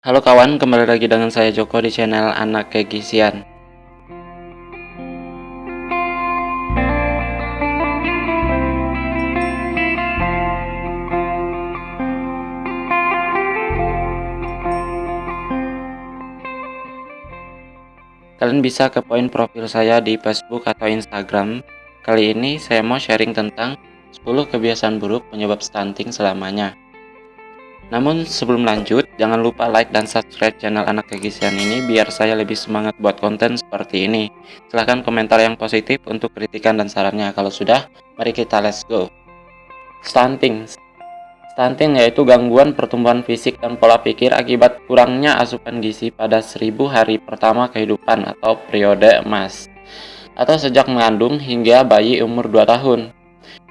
Halo kawan, kembali lagi dengan saya Joko di channel Anak Kegisian. Kalian bisa ke poin profil saya di Facebook atau Instagram. Kali ini saya mau sharing tentang 10 kebiasaan buruk penyebab stunting selamanya. Namun sebelum lanjut, jangan lupa like dan subscribe channel Anak Kegisian ini biar saya lebih semangat buat konten seperti ini. Silahkan komentar yang positif untuk kritikan dan sarannya. Kalau sudah, mari kita let's go. Stunting Stunting yaitu gangguan pertumbuhan fisik dan pola pikir akibat kurangnya asupan gizi pada 1000 hari pertama kehidupan atau periode emas atau sejak mengandung hingga bayi umur 2 tahun.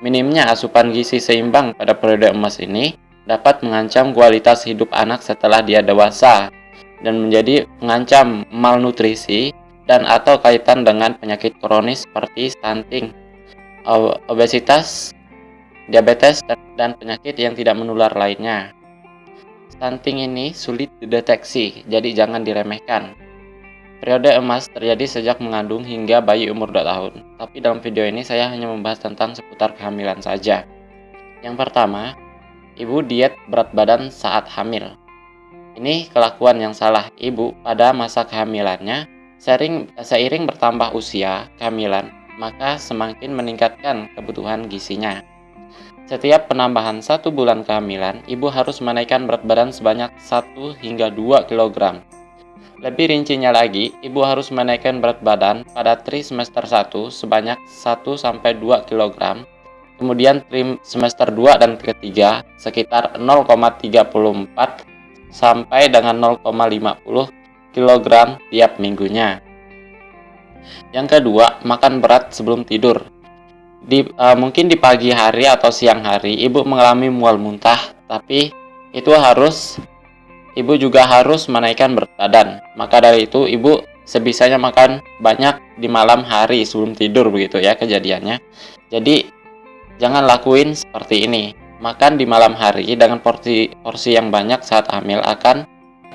Minimnya asupan gizi seimbang pada periode emas ini dapat mengancam kualitas hidup anak setelah dia dewasa dan menjadi mengancam malnutrisi dan atau kaitan dengan penyakit kronis seperti stunting, obesitas, diabetes, dan penyakit yang tidak menular lainnya. Stunting ini sulit dideteksi, jadi jangan diremehkan. Periode emas terjadi sejak mengandung hingga bayi umur 2 tahun, tapi dalam video ini saya hanya membahas tentang seputar kehamilan saja. Yang pertama, ibu diet berat badan saat hamil. Ini kelakuan yang salah ibu pada masa kehamilannya, sering, seiring bertambah usia kehamilan, maka semakin meningkatkan kebutuhan gizinya. Setiap penambahan satu bulan kehamilan, ibu harus menaikkan berat badan sebanyak 1 hingga 2 kg. Lebih rincinya lagi, ibu harus menaikkan berat badan pada tri semester 1 sebanyak 1-2 kg, kemudian trim semester 2 dan ketiga sekitar 0,34 sampai dengan 0,50 kg tiap minggunya. Yang kedua, makan berat sebelum tidur. Di uh, mungkin di pagi hari atau siang hari ibu mengalami mual muntah tapi itu harus ibu juga harus menaikkan berat badan. Maka dari itu ibu sebisanya makan banyak di malam hari sebelum tidur begitu ya kejadiannya. Jadi jangan lakuin seperti ini makan di malam hari dengan porsi porsi yang banyak saat hamil akan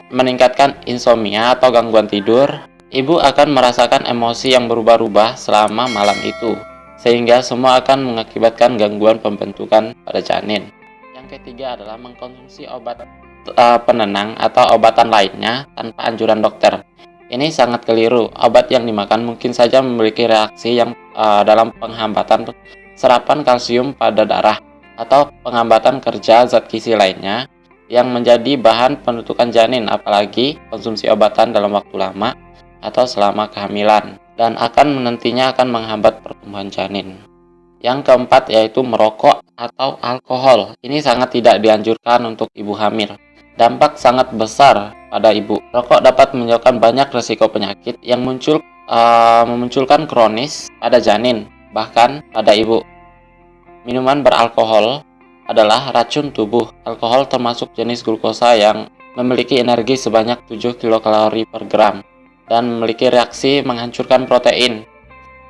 meningkatkan insomnia atau gangguan tidur ibu akan merasakan emosi yang berubah-ubah selama malam itu sehingga semua akan mengakibatkan gangguan pembentukan pada janin. Yang ketiga adalah mengkonsumsi obat uh, penenang atau obatan lainnya tanpa anjuran dokter. Ini sangat keliru. Obat yang dimakan mungkin saja memiliki reaksi yang uh, dalam penghambatan serapan kalsium pada darah atau penghambatan kerja zat gizi lainnya yang menjadi bahan penentukan janin apalagi konsumsi obatan dalam waktu lama atau selama kehamilan dan akan menentinya akan menghambat pertumbuhan janin. Yang keempat yaitu merokok atau alkohol. Ini sangat tidak dianjurkan untuk ibu hamil. Dampak sangat besar pada ibu. Rokok dapat menyebabkan banyak resiko penyakit yang muncul uh, memunculkan kronis pada janin, bahkan pada ibu. Minuman beralkohol adalah racun tubuh. Alkohol termasuk jenis glukosa yang memiliki energi sebanyak 7 kilokalori per gram dan memiliki reaksi menghancurkan protein.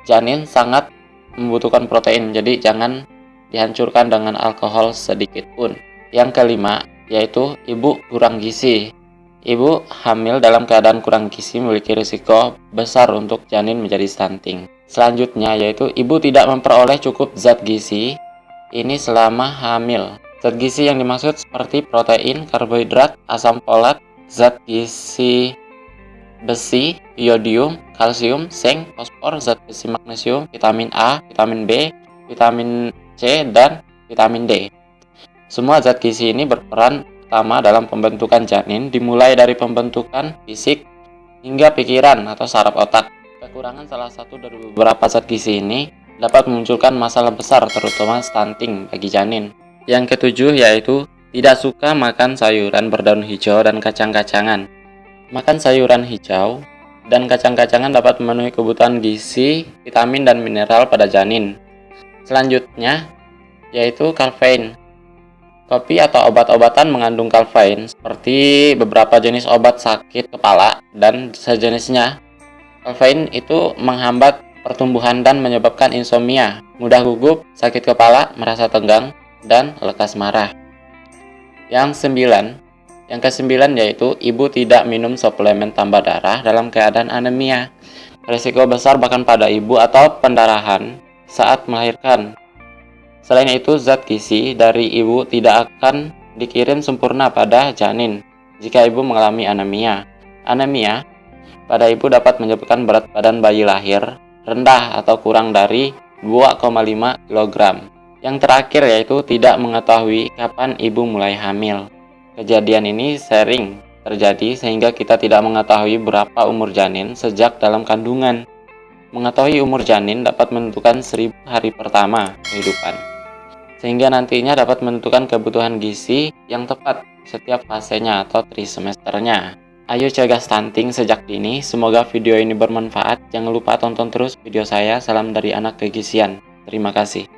Janin sangat membutuhkan protein, jadi jangan dihancurkan dengan alkohol sedikit pun. Yang kelima, yaitu ibu kurang gizi. Ibu hamil dalam keadaan kurang gizi memiliki risiko besar untuk janin menjadi stunting. Selanjutnya yaitu ibu tidak memperoleh cukup zat gizi ini selama hamil. Zat gizi yang dimaksud seperti protein, karbohidrat, asam folat, zat gizi besi, iodium, kalsium, zinc, fosfor, zat besi magnesium, vitamin A, vitamin B, vitamin C, dan vitamin D. Semua zat gizi ini berperan utama dalam pembentukan janin dimulai dari pembentukan fisik hingga pikiran atau saraf otak. Kekurangan salah satu dari beberapa zat gizi ini dapat memunculkan masalah besar terutama stunting bagi janin. Yang ketujuh yaitu tidak suka makan sayuran berdaun hijau dan kacang-kacangan. Makan sayuran hijau dan kacang-kacangan dapat memenuhi kebutuhan gizi, vitamin, dan mineral pada janin. Selanjutnya, yaitu kafein. Kopi atau obat-obatan mengandung kafein seperti beberapa jenis obat sakit kepala dan sejenisnya. Kafein itu menghambat pertumbuhan dan menyebabkan insomnia, mudah gugup, sakit kepala, merasa tegang, dan lekas marah. Yang sembilan, Yang kesembilan yaitu ibu tidak minum suplemen tambah darah dalam keadaan anemia. Risiko besar bahkan pada ibu atau pendarahan saat melahirkan. Selain itu, zat gizi dari ibu tidak akan dikirim sempurna pada janin jika ibu mengalami anemia. Anemia pada ibu dapat menyebabkan berat badan bayi lahir rendah atau kurang dari 2,5 kg. Yang terakhir yaitu tidak mengetahui kapan ibu mulai hamil. Kejadian ini sering terjadi sehingga kita tidak mengetahui berapa umur janin sejak dalam kandungan. Mengetahui umur janin dapat menentukan seribu hari pertama kehidupan, sehingga nantinya dapat menentukan kebutuhan gizi yang tepat setiap fasenya atau trisemesternya. Ayo cegah stunting sejak dini, semoga video ini bermanfaat. Jangan lupa tonton terus video saya. Salam dari anak kegisian. Terima kasih.